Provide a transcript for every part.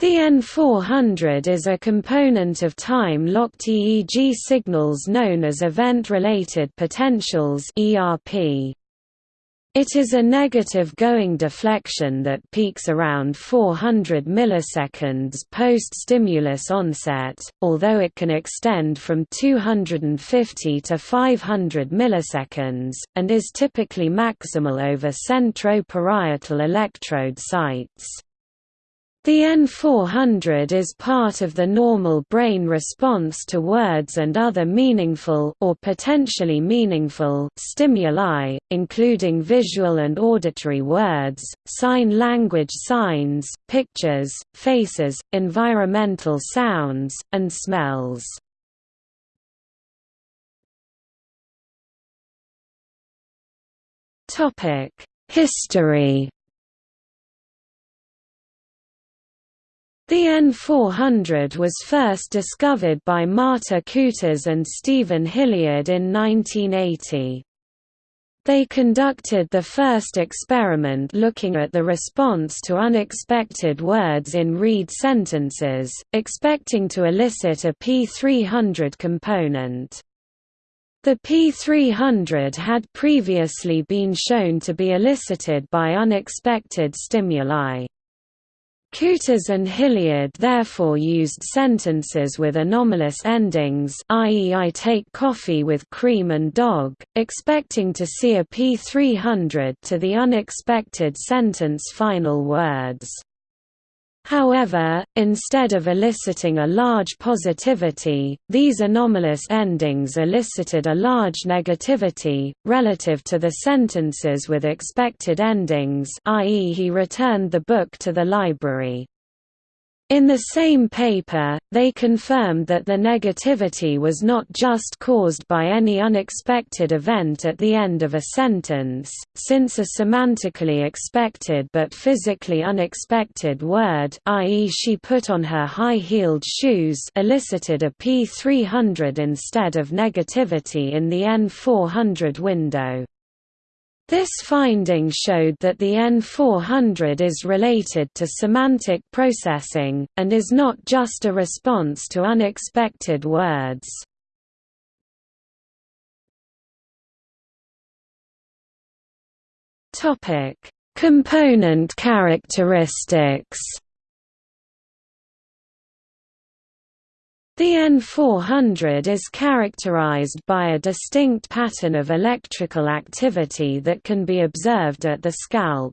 The N400 is a component of time-locked EEG signals known as event-related potentials ERP. It is a negative going deflection that peaks around 400 milliseconds post-stimulus onset, although it can extend from 250 to 500 milliseconds, and is typically maximal over centroparietal electrode sites. The N400 is part of the normal brain response to words and other meaningful or potentially meaningful stimuli, including visual and auditory words, sign language signs, pictures, faces, environmental sounds, and smells. History The N400 was first discovered by Marta Kutas and Steven Hillyard in 1980. They conducted the first experiment looking at the response to unexpected words in read sentences, expecting to elicit a P300 component. The P300 had previously been shown to be elicited by unexpected stimuli. Kutas and Hillyard therefore used sentences with anomalous endings i.e. I take coffee with cream and dog, expecting to see a P300 to the unexpected sentence final words. However, instead of eliciting a large positivity, these anomalous endings elicited a large negativity, relative to the sentences with expected endings i.e. he returned the book to the library. In the same paper, they confirmed that the negativity was not just caused by any unexpected event at the end of a sentence, since a semantically expected but physically unexpected word i.e. she put on her high-heeled shoes elicited a P300 instead of negativity in the N400 window. This finding showed that the N400 is related to semantic processing, and is not just a response to unexpected words. Component characteristics The N400 is characterized by a distinct pattern of electrical activity that can be observed at the scalp.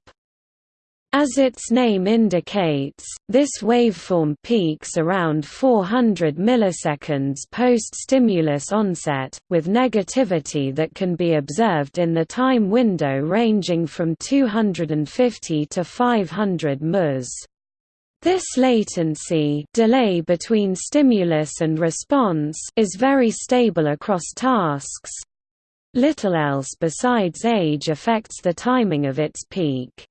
As its name indicates, this waveform peaks around 400 milliseconds post-stimulus onset, with negativity that can be observed in the time window ranging from 250 to 500 ms. This latency delay between stimulus and response is very stable across tasks. Little else besides age affects the timing of its peak.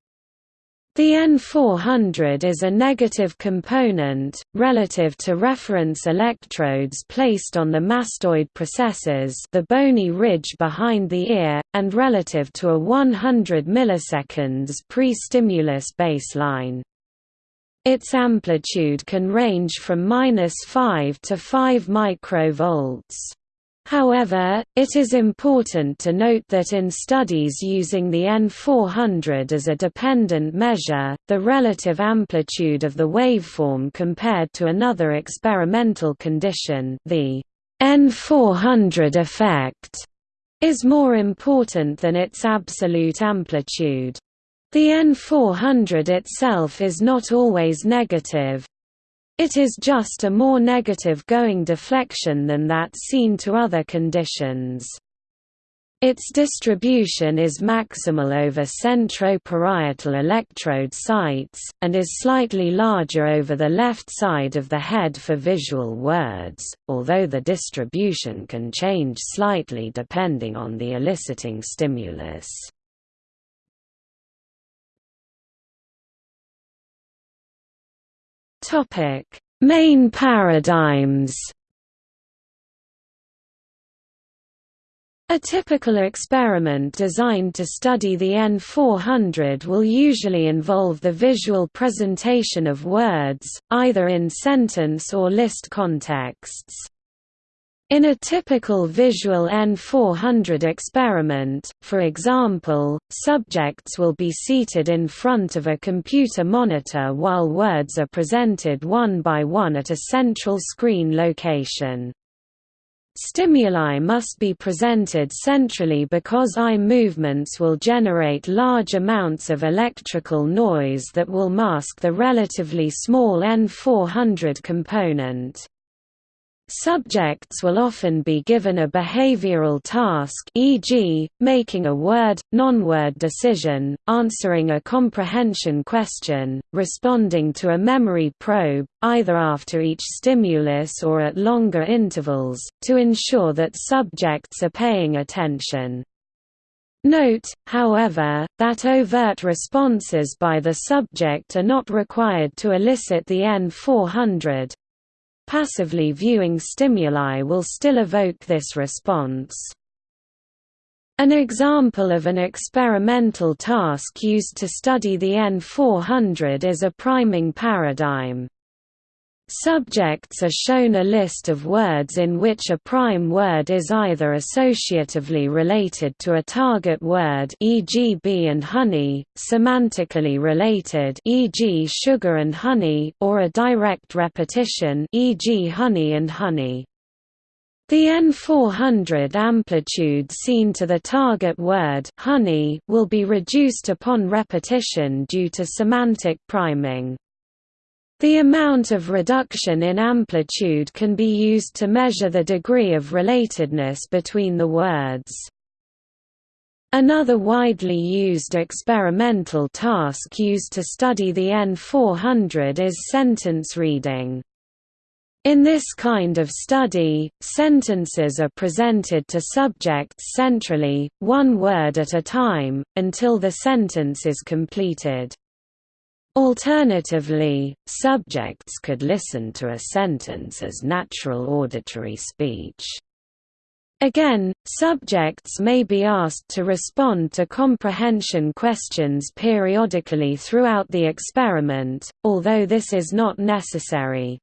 The N400 is a negative component, relative to reference electrodes placed on the mastoid processes the bony ridge behind the ear, and relative to a 100 milliseconds pre-stimulus baseline. Its amplitude can range from minus 5 to 5 microvolts. However, it is important to note that in studies using the N400 as a dependent measure, the relative amplitude of the waveform compared to another experimental condition the N400 effect is more important than its absolute amplitude. The N400 itself is not always negative. It is just a more negative going deflection than that seen to other conditions. Its distribution is maximal over centroparietal electrode sites, and is slightly larger over the left side of the head for visual words, although the distribution can change slightly depending on the eliciting stimulus. Topic: Main paradigms. A typical experiment designed to study the N400 will usually involve the visual presentation of words, either in sentence or list contexts. In a typical visual N400 experiment, for example, subjects will be seated in front of a computer monitor while words are presented one by one at a central screen location. Stimuli must be presented centrally because eye movements will generate large amounts of electrical noise that will mask the relatively small N400 component. Subjects will often be given a behavioral task e.g., making a word, non-word decision, answering a comprehension question, responding to a memory probe, either after each stimulus or at longer intervals, to ensure that subjects are paying attention. Note, however, that overt responses by the subject are not required to elicit the N400, Passively viewing stimuli will still evoke this response. An example of an experimental task used to study the N400 is a priming paradigm. Subjects are shown a list of words in which a prime word is either associatively related to a target word e.g. bee and honey, semantically related e.g. sugar and honey, or a direct repetition e.g. honey and honey. The N400 amplitude seen to the target word honey will be reduced upon repetition due to semantic priming. The amount of reduction in amplitude can be used to measure the degree of relatedness between the words. Another widely used experimental task used to study the N400 is sentence reading. In this kind of study, sentences are presented to subjects centrally, one word at a time, until the sentence is completed. Alternatively, subjects could listen to a sentence as natural auditory speech. Again, subjects may be asked to respond to comprehension questions periodically throughout the experiment, although this is not necessary.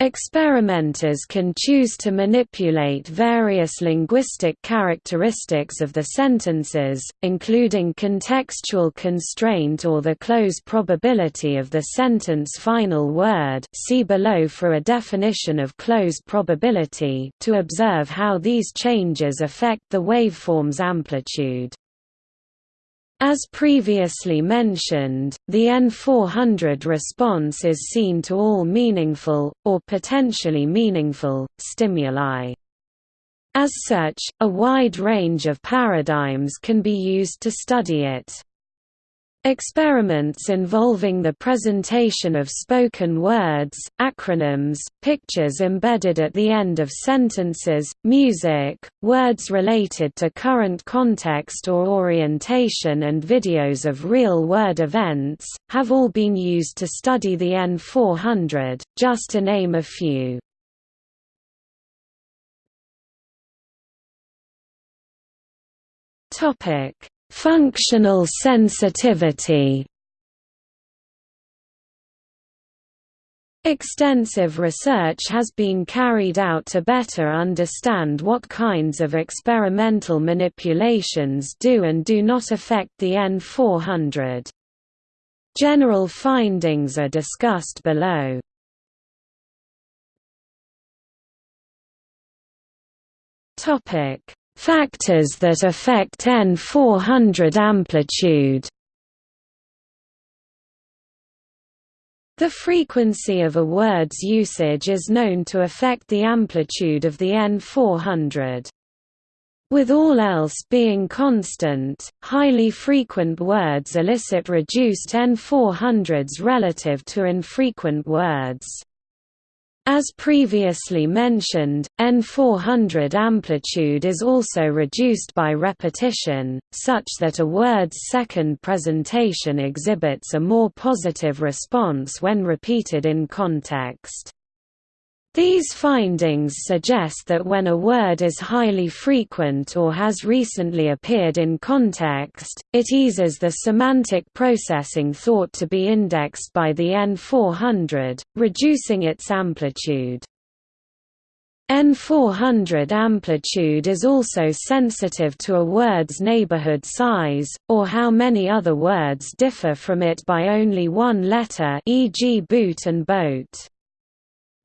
Experimenters can choose to manipulate various linguistic characteristics of the sentences, including contextual constraint or the cloze probability of the sentence final word see below for a definition of cloze probability to observe how these changes affect the waveform's amplitude. As previously mentioned, the N400 response is seen to all meaningful, or potentially meaningful, stimuli. As such, a wide range of paradigms can be used to study it. Experiments involving the presentation of spoken words, acronyms, pictures embedded at the end of sentences, music, words related to current context or orientation and videos of real-world events, have all been used to study the N400, just to name a few. Topic Functional sensitivity Extensive research has been carried out to better understand what kinds of experimental manipulations do and do not affect the N400. General findings are discussed below. Factors that affect N400 amplitude The frequency of a word's usage is known to affect the amplitude of the N400. With all else being constant, highly frequent words elicit reduced N400s relative to infrequent words. As previously mentioned, N400 amplitude is also reduced by repetition, such that a word's second presentation exhibits a more positive response when repeated in context. These findings suggest that when a word is highly frequent or has recently appeared in context, it eases the semantic processing thought to be indexed by the N400, reducing its amplitude. N400 amplitude is also sensitive to a word's neighborhood size, or how many other words differ from it by only one letter e.g. boot and boat.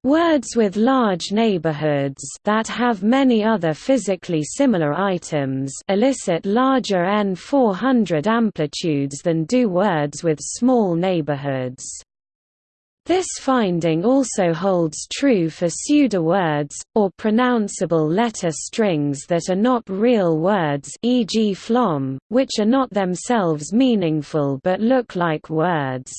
Words with large neighborhoods that have many other physically similar items elicit larger N400 amplitudes than do words with small neighborhoods. This finding also holds true for pseudowords, or pronounceable letter strings that are not real words e.g. flom, which are not themselves meaningful but look like words.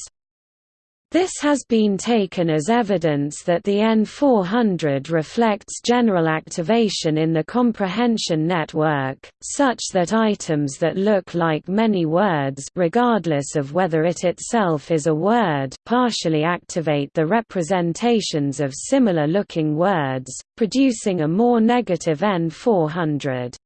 This has been taken as evidence that the N400 reflects general activation in the comprehension network, such that items that look like many words regardless of whether it itself is a word partially activate the representations of similar-looking words, producing a more negative N400.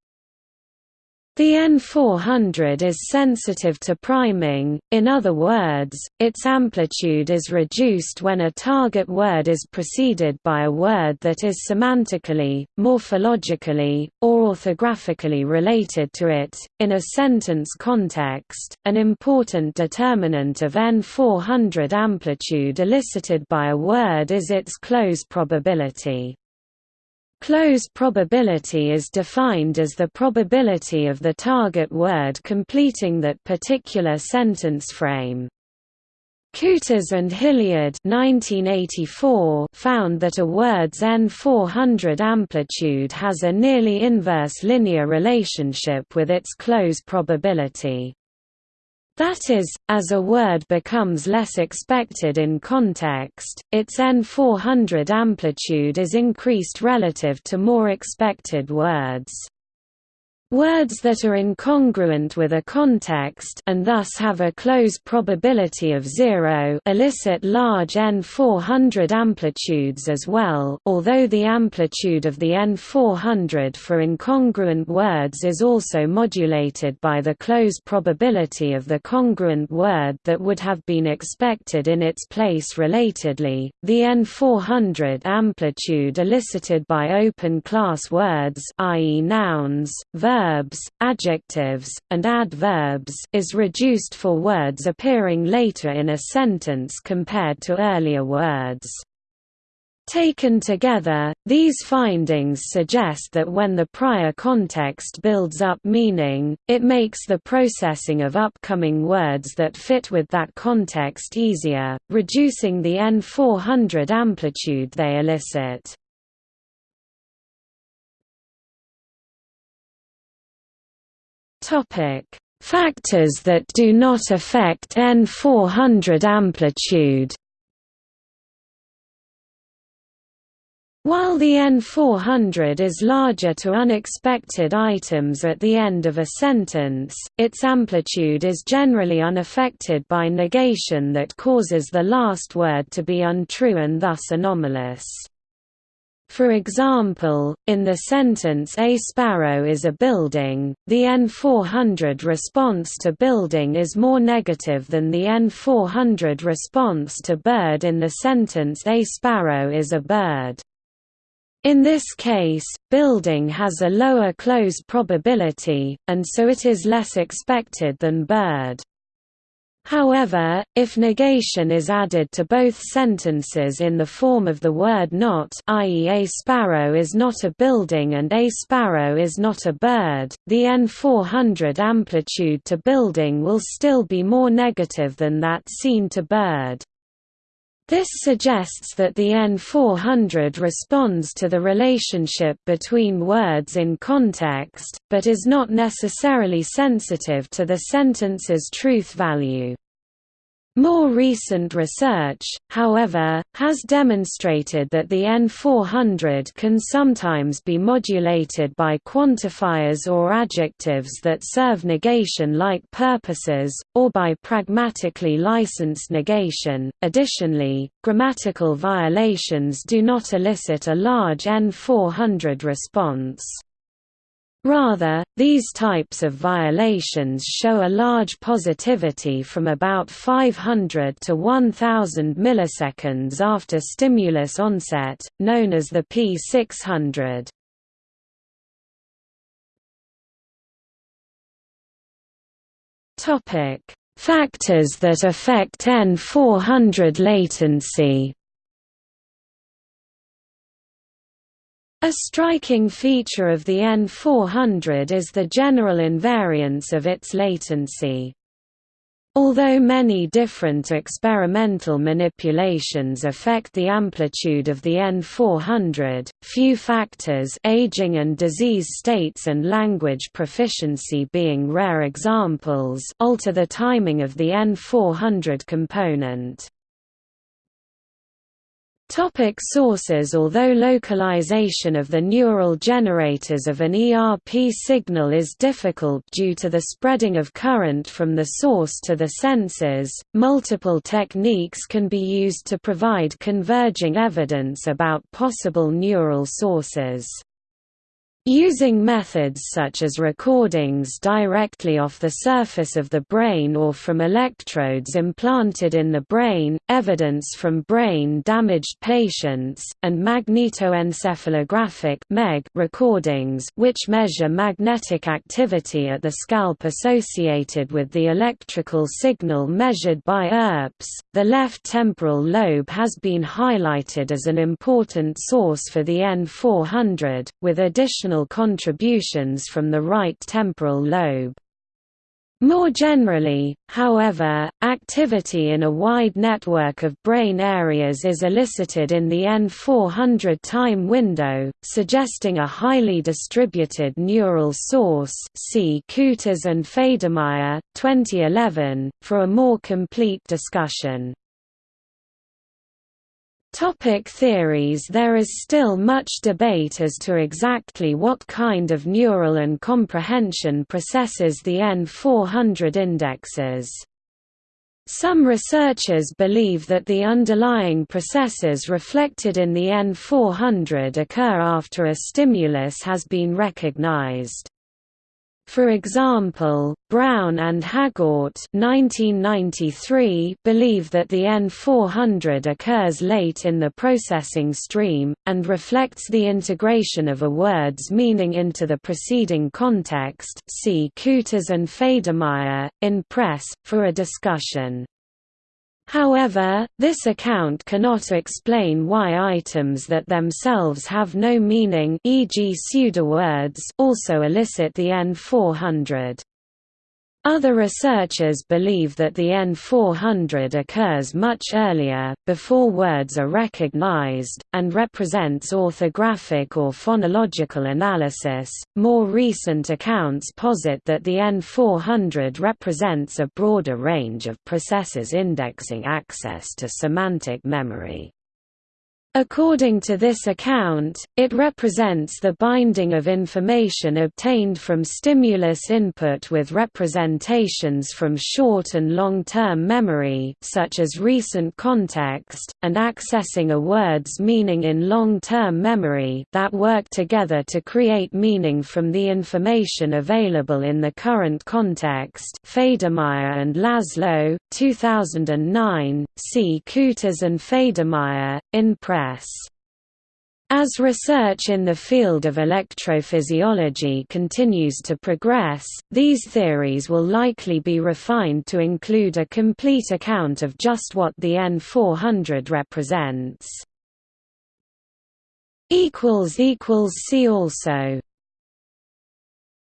The N400 is sensitive to priming, in other words, its amplitude is reduced when a target word is preceded by a word that is semantically, morphologically, or orthographically related to it. In a sentence context, an important determinant of N400 amplitude elicited by a word is its cloze probability. Cloze probability is defined as the probability of the target word completing that particular sentence frame. Kutas and Hillyard 1984 found that a word's N400 amplitude has a nearly inverse linear relationship with its cloze probability. That is, as a word becomes less expected in context, its N400 amplitude is increased relative to more expected words. Words that are incongruent with a context and thus have a cloze probability of zero elicit large N400 amplitudes as well although the amplitude of the N400 for incongruent words is also modulated by the cloze probability of the congruent word that would have been expected in its place relatedly, the N400 amplitude elicited by open class words i.e. nouns, verbs verbs, adjectives, and adverbs is reduced for words appearing later in a sentence compared to earlier words. Taken together, these findings suggest that when the prior context builds up meaning, it makes the processing of upcoming words that fit with that context easier, reducing the N400 amplitude they elicit. Topic: Factors that do not affect N400 amplitude. While the N400 is larger to unexpected items at the end of a sentence, its amplitude is generally unaffected by negation that causes the last word to be untrue and thus anomalous. For example, in the sentence A sparrow is a building, the N400 response to building is more negative than the N400 response to bird in the sentence A sparrow is a bird. In this case, building has a lower cloze probability, and so it is less expected than bird. However, if negation is added to both sentences in the form of the word not i.e. a sparrow is not a building and a sparrow is not a bird, the N400 amplitude to building will still be more negative than that seen to bird. This suggests that the N400 responds to the relationship between words in context, but is not necessarily sensitive to the sentence's truth value. More recent research, however, has demonstrated that the N400 can sometimes be modulated by quantifiers or adjectives that serve negation-like purposes, or by pragmatically licensed negation. Additionally, grammatical violations do not elicit a large N400 response. Rather, these types of violations show a large positivity from about 500 to 1000 milliseconds after stimulus onset, known as the P600. Topic: Factors that affect N400 latency. A striking feature of the N400 is the general invariance of its latency. Although many different experimental manipulations affect the amplitude of the N400, few factors aging and disease states and language proficiency being rare examples alter the timing of the N400 component. Topic sources Although localization of the neural generators of an ERP signal is difficult due to the spreading of current from the source to the sensors, multiple techniques can be used to provide converging evidence about possible neural sources. Using methods such as recordings directly off the surface of the brain or from electrodes implanted in the brain, evidence from brain-damaged patients, and magnetoencephalographic recordings which measure magnetic activity at the scalp associated with the electrical signal measured by ERPs, the left temporal lobe has been highlighted as an important source for the N400, with additional contributions from the right temporal lobe. More generally, however, activity in a wide network of brain areas is elicited in the N400 time window, suggesting a highly distributed neural source see Kutas and Federmeier, 2011, for a more complete discussion. Topic theories There is still much debate as to exactly what kind of neural and comprehension processes the N400 indexes. Some researchers believe that the underlying processes reflected in the N400 occur after a stimulus has been recognized. For example, Brown and (1993) believe that the N400 occurs late in the processing stream and reflects the integration of a word's meaning into the preceding context. See Kutas and Federmeier in Press for a discussion. However, this account cannot explain why items that themselves have no meaning e.g. pseudowords also elicit the N400. Other researchers believe that the N400 occurs much earlier, before words are recognized, and represents orthographic or phonological analysis. More recent accounts posit that the N400 represents a broader range of processes indexing access to semantic memory. According to this account, it represents the binding of information obtained from stimulus input with representations from short and long-term memory such as recent context, and accessing a word's meaning in long-term memory that work together to create meaning from the information available in the current context. Federmeier and Laszlo, 2009, see Kutas and Federmeier, in press as research in the field of electrophysiology continues to progress, these theories will likely be refined to include a complete account of just what the N400 represents. See also